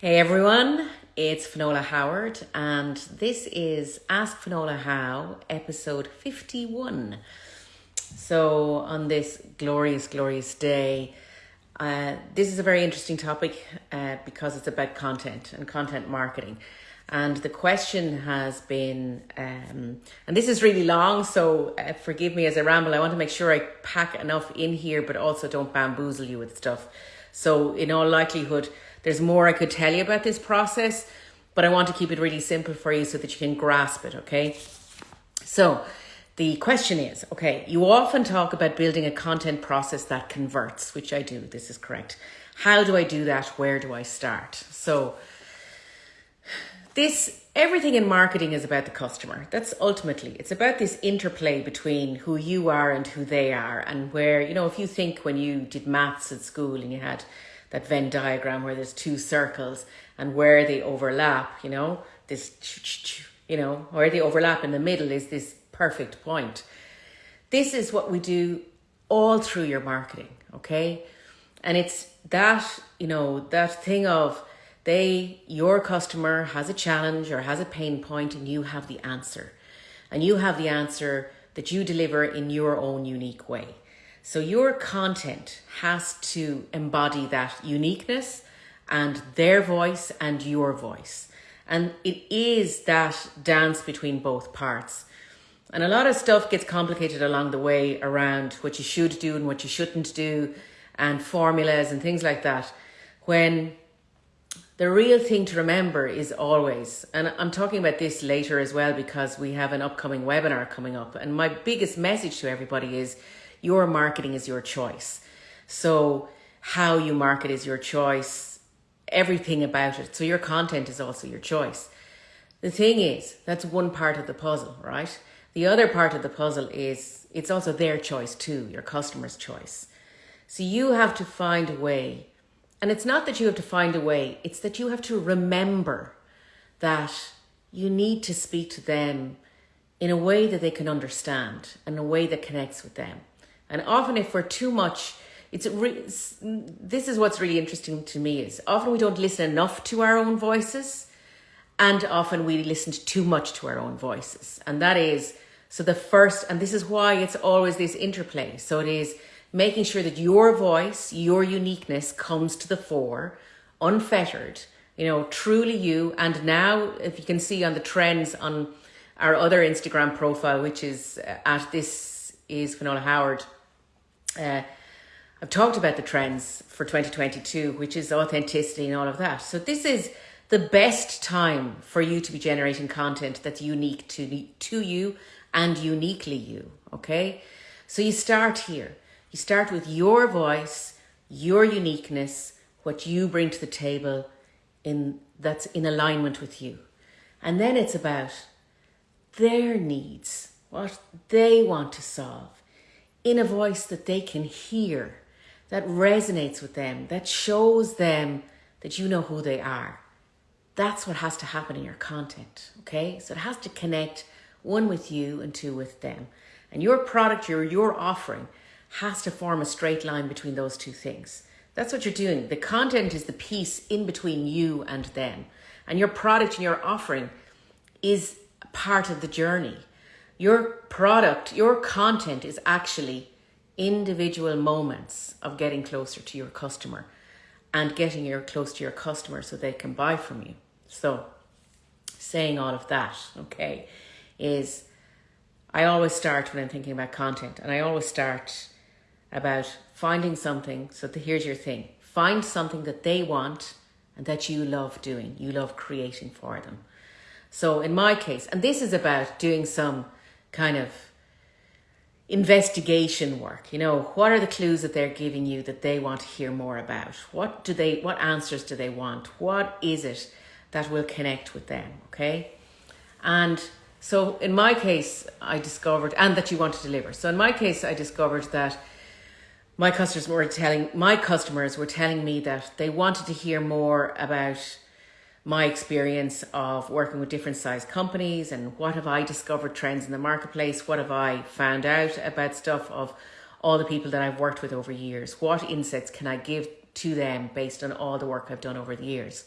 Hey everyone, it's Finola Howard, and this is Ask Finola How, episode 51. So, on this glorious, glorious day, uh, this is a very interesting topic uh, because it's about content and content marketing. And the question has been, um, and this is really long, so uh, forgive me as I ramble. I want to make sure I pack enough in here, but also don't bamboozle you with stuff. So, in all likelihood, there's more I could tell you about this process, but I want to keep it really simple for you so that you can grasp it, okay? So, the question is okay, you often talk about building a content process that converts, which I do, this is correct. How do I do that? Where do I start? So, this everything in marketing is about the customer. That's ultimately it's about this interplay between who you are and who they are, and where you know if you think when you did maths at school and you had that Venn diagram where there's two circles and where they overlap, you know, this, you know, where they overlap in the middle is this perfect point. This is what we do all through your marketing, okay? And it's that, you know, that thing of they, your customer has a challenge or has a pain point and you have the answer. And you have the answer that you deliver in your own unique way. So your content has to embody that uniqueness and their voice and your voice. And it is that dance between both parts. And a lot of stuff gets complicated along the way around what you should do and what you shouldn't do, and formulas and things like that. When the real thing to remember is always, and I'm talking about this later as well because we have an upcoming webinar coming up. And my biggest message to everybody is your marketing is your choice. So, how you market is your choice, everything about it. So, your content is also your choice. The thing is, that's one part of the puzzle, right? The other part of the puzzle is it's also their choice too, your customer's choice. So, you have to find a way. And it's not that you have to find a way, it's that you have to remember that you need to speak to them in a way that they can understand and a way that connects with them. And often, if we're too much, it's this is what's really interesting to me is often we don't listen enough to our own voices, and often we listen too much to our own voices, and that is so the first, and this is why it's always this interplay. So it is making sure that your voice, your uniqueness comes to the fore, unfettered, you know, truly you. And now, if you can see on the trends on our other Instagram profile, which is uh, at this is Finola Howard uh, I've talked about the trends for 2022, which is authenticity and all of that. So this is the best time for you to be generating content that's unique to, to you and uniquely you. Okay. So you start here. You start with your voice, your uniqueness, what you bring to the table in that's in alignment with you. And then it's about their needs, what they want to solve in a voice that they can hear, that resonates with them, that shows them that you know who they are. That's what has to happen in your content, okay? So it has to connect one with you and two with them. And your product, your, your offering, has to form a straight line between those two things. That's what you're doing. The content is the piece in between you and them. And your product and your offering is part of the journey. Your product, your content is actually individual moments of getting closer to your customer and getting your close to your customer so they can buy from you. So saying all of that, okay, is I always start when I'm thinking about content and I always start about finding something. So the, here's your thing. Find something that they want and that you love doing. You love creating for them. So in my case, and this is about doing some kind of investigation work. You know what are the clues that they're giving you that they want to hear more about? What do they what answers do they want? What is it that will connect with them okay? And so in my case i discovered and that you want to deliver. So in my case i discovered that my customers were telling my customers were telling me that they wanted to hear more about my experience of working with different size companies and what have I discovered trends in the marketplace, what have I found out about stuff of all the people that I've worked with over years, what insights can I give to them based on all the work I've done over the years.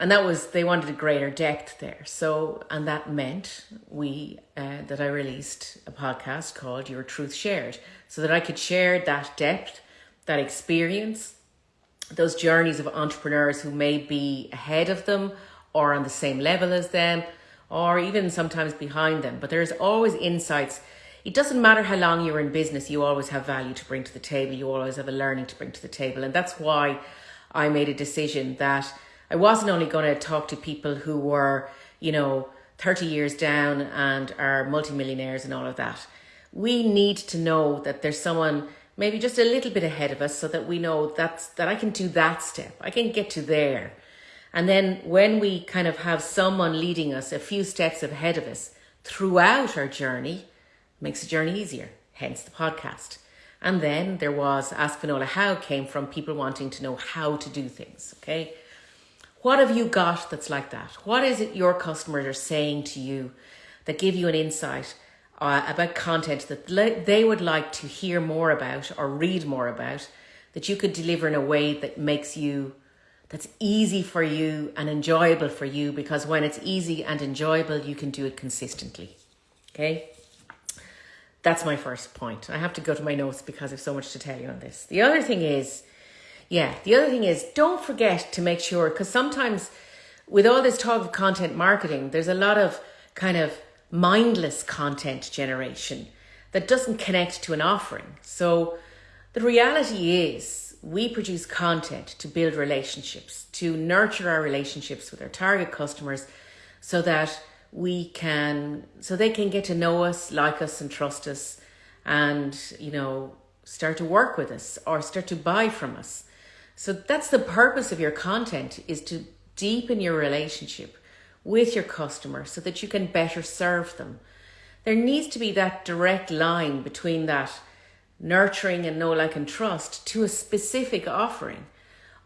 and that was they wanted a greater depth there. So, and that meant we uh, that I released a podcast called Your Truth Shared, so that I could share that depth, that experience, those journeys of entrepreneurs who may be ahead of them or on the same level as them, or even sometimes behind them. But there's always insights. It doesn't matter how long you're in business, you always have value to bring to the table. You always have a learning to bring to the table, and that's why I made a decision that I wasn't only going to talk to people who were, you know, 30 years down and are multimillionaires and all of that. We need to know that there's someone maybe just a little bit ahead of us so that we know that's that I can do that step. I can get to there. And then when we kind of have someone leading us a few steps ahead of us throughout our journey, makes the journey easier. Hence the podcast. And then there was Ask Finola How came from people wanting to know how to do things. Okay. What have you got that's like that? What is it your customers are saying to you that give you an insight uh, about content that they would like to hear more about or read more about that you could deliver in a way that makes you that's easy for you and enjoyable for you because when it's easy and enjoyable you can do it consistently. Okay? That's my first point. I have to go to my notes because i have so much to tell you on this. The other thing is yeah, the other thing is don't forget to make sure, because sometimes with all this talk of content marketing, there's a lot of kind of mindless content generation that doesn't connect to an offering. So the reality is, we produce content to build relationships, to nurture our relationships with our target customers so that we can, so they can get to know us, like us, and trust us, and, you know, start to work with us or start to buy from us. So that's the purpose of your content is to deepen your relationship with your customer so that you can better serve them. There needs to be that direct line between that nurturing and know, like, and trust to a specific offering.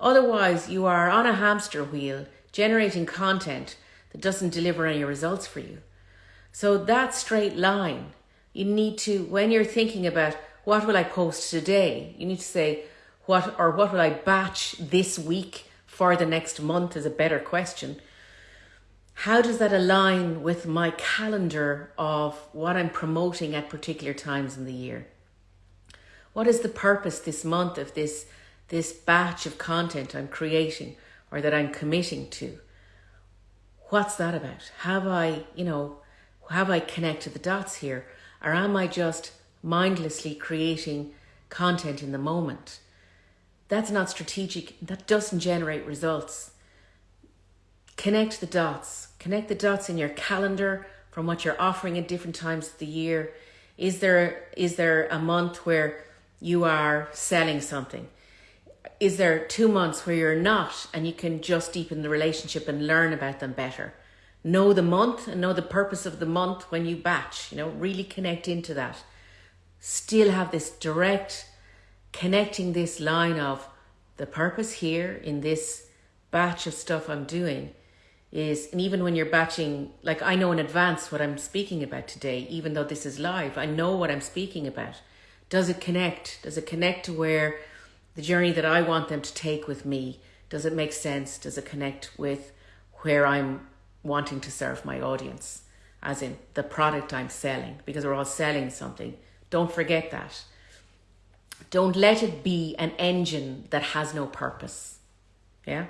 Otherwise, you are on a hamster wheel generating content that doesn't deliver any results for you. So, that straight line, you need to, when you're thinking about what will I post today, you need to say, what or what will I batch this week for the next month is a better question. How does that align with my calendar of what I'm promoting at particular times in the year? What is the purpose this month of this this batch of content I'm creating or that I'm committing to? What's that about? Have I, you know, have I connected the dots here? Or am I just mindlessly creating content in the moment? That's not strategic. That doesn't generate results. Connect the dots. Connect the dots in your calendar from what you're offering at different times of the year. Is there is there a month where you are selling something? Is there two months where you're not and you can just deepen the relationship and learn about them better? Know the month and know the purpose of the month when you batch, you know, really connect into that. Still have this direct connecting this line of the purpose here in this batch of stuff I'm doing is, and even when you're batching, like I know in advance what I'm speaking about today, even though this is live, I know what I'm speaking about. Does it connect? Does it connect to where the journey that I want them to take with me? Does it make sense? Does it connect with where I'm wanting to serve my audience? As in the product I'm selling, because we're all selling something. Don't forget that. Don't let it be an engine that has no purpose. Yeah.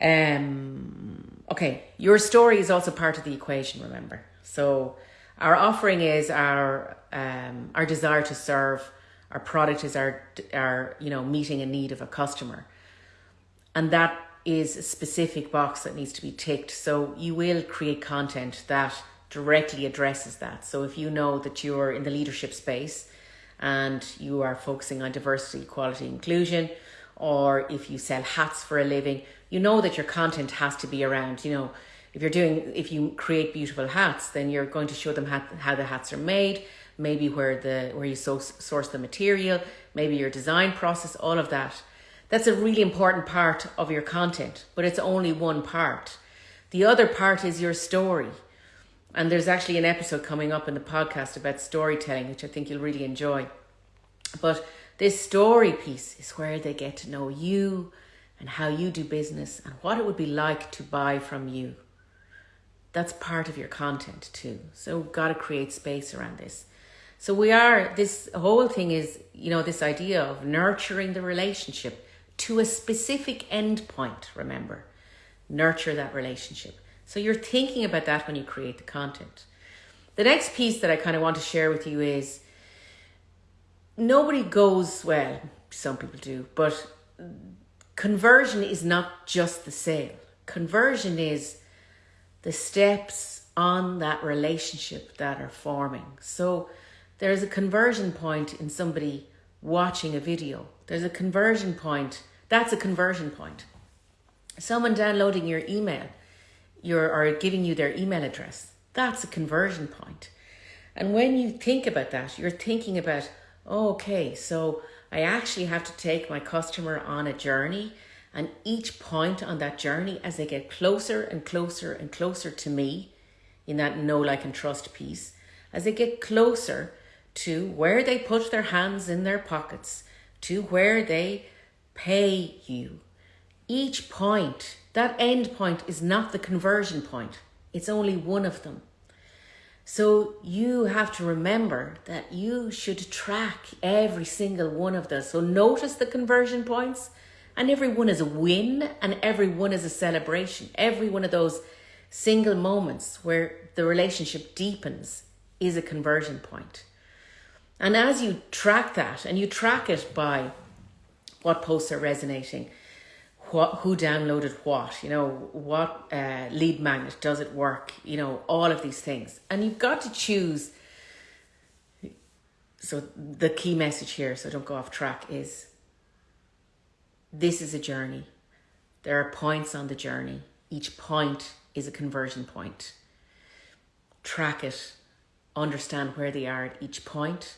Um, okay, your story is also part of the equation, remember. So our offering is our um, our desire to serve, our product is our our you know meeting a need of a customer. And that is a specific box that needs to be ticked. So you will create content that directly addresses that. So if you know that you're in the leadership space and you are focusing on diversity, equality, inclusion, or if you sell hats for a living, you know that your content has to be around, you know, if you're doing, if you create beautiful hats, then you're going to show them how, how the hats are made, maybe where the, where you so, source the material, maybe your design process, all of that. That's a really important part of your content, but it's only one part. The other part is your story. And there's actually an episode coming up in the podcast about storytelling, which I think you'll really enjoy. But this story piece is where they get to know you, and how you do business and what it would be like to buy from you. That's part of your content too. So we've got to create space around this. So we are, this whole thing is, you know, this idea of nurturing the relationship to a specific end point, remember. Nurture that relationship. So you're thinking about that when you create the content. The next piece that I kind of want to share with you is nobody goes, well, some people do, but conversion is not just the sale. Conversion is the steps on that relationship that are forming. So there's a conversion point in somebody watching a video. There's a conversion point. That's a conversion point. Someone downloading your email your, or giving you their email address. That's a conversion point. And when you think about that, you're thinking about, okay, so I actually have to take my customer on a journey. And each point on that journey, as they get closer and closer and closer to me in that know, like, and trust piece, as they get closer to where they put their hands in their pockets, to where they pay you, each point, that end point is not the conversion point, it's only one of them. So you have to remember that you should track every single one of those. So notice the conversion points, and every one is a win, and every one is a celebration. Every one of those single moments where the relationship deepens is a conversion point. And as you track that, and you track it by what posts are resonating, what who downloaded what you know what uh, lead magnet does it work you know all of these things. And you've got to choose. So the key message here so don't go off track is this is a journey. There are points on the journey. Each point is a conversion point. Track it. Understand where they are at each point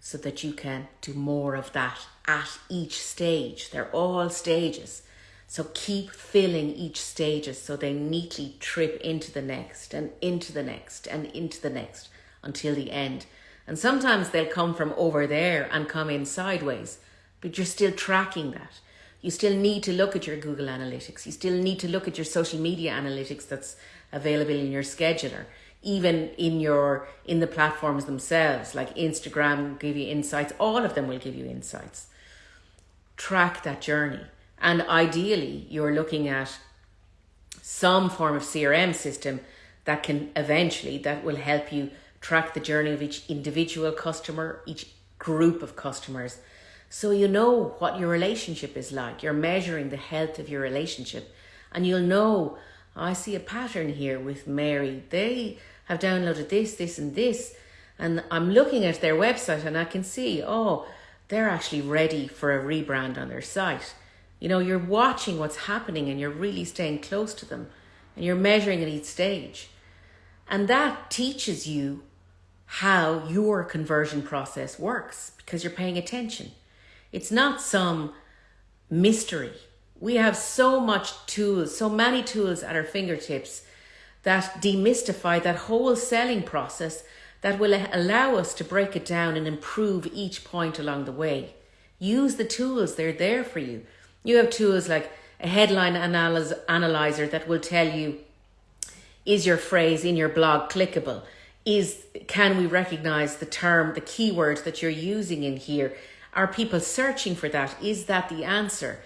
so that you can do more of that at each stage. They're all stages so keep filling each stages so they neatly trip into the next and into the next and into the next until the end. And sometimes they'll come from over there and come in sideways, but you're still tracking that. You still need to look at your Google Analytics. You still need to look at your social media analytics that's available in your scheduler. Even in your in the platforms themselves, like Instagram give you insights, all of them will give you insights. Track that journey and ideally, you're looking at some form of CRM system that can eventually, that will help you track the journey of each individual customer, each group of customers. So you know what your relationship is like. You're measuring the health of your relationship. And you'll know, I see a pattern here with Mary. They have downloaded this, this, and this. And I'm looking at their website and I can see, oh, they're actually ready for a rebrand on their site. You know, you're watching what's happening and you're really staying close to them and you're measuring at each stage. And that teaches you how your conversion process works because you're paying attention. It's not some mystery. We have so much tools, so many tools at our fingertips that demystify that whole selling process that will allow us to break it down and improve each point along the way. Use the tools, they're there for you. You have tools like a headline analyze, analyzer that will tell you is your phrase in your blog clickable? Is can we recognize the term, the keyword that you're using in here? Are people searching for that? Is that the answer?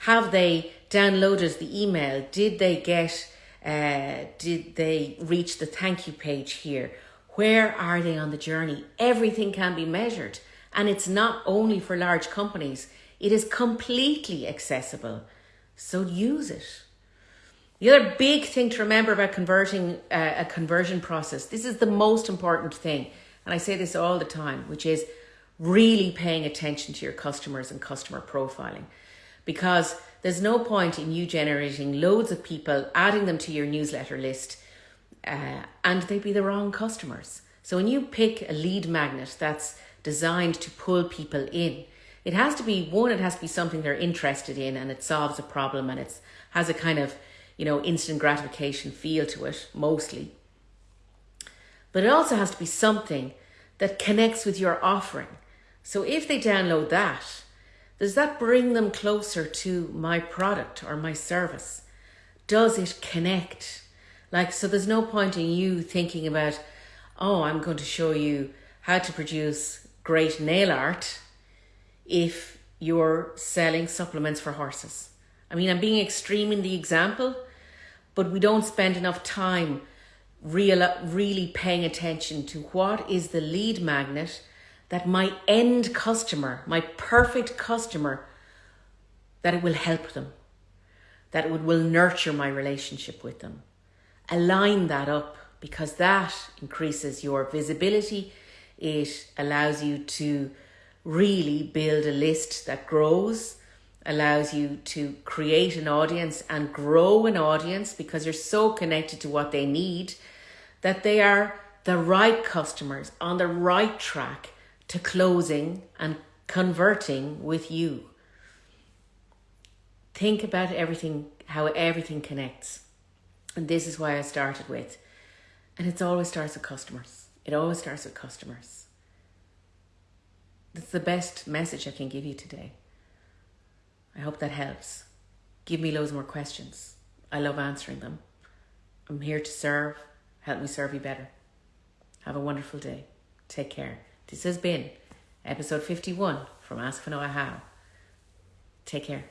Have they downloaded the email? Did they get uh, did they reach the thank you page here? Where are they on the journey? Everything can be measured. And it's not only for large companies, it is completely accessible. So use it. The other big thing to remember about converting uh, a conversion process, this is the most important thing. And I say this all the time, which is really paying attention to your customers and customer profiling. Because there's no point in you generating loads of people, adding them to your newsletter list, uh, and they'd be the wrong customers. So when you pick a lead magnet that's designed to pull people in, it has to be one it has to be something they're interested in and it solves a problem and it's has a kind of you know instant gratification feel to it mostly but it also has to be something that connects with your offering so if they download that Does that bring them closer to my product or my service? Does it connect? Like, so there's no point in you thinking about, oh, I'm going to show you how to produce great nail art if you're selling supplements for horses. I mean, I'm being extreme in the example, but we don't spend enough time real, really paying attention to what is the lead magnet that my end customer, my perfect customer, that it will help them, that it will nurture my relationship with them. Align that up because that increases your visibility. It allows you to really build a list that grows, allows you to create an audience and grow an audience because you're so connected to what they need that they are the right customers on the right track to closing and converting with you. Think about everything, how everything connects. And this is why I started with. And it always starts with customers. It always starts with customers. That's the best message I can give you today. I hope that helps. Give me loads more questions. I love answering them. I'm here to serve. Help me serve you better. Have a wonderful day. Take care. This has been episode 51 from Ask Finola How. Take care.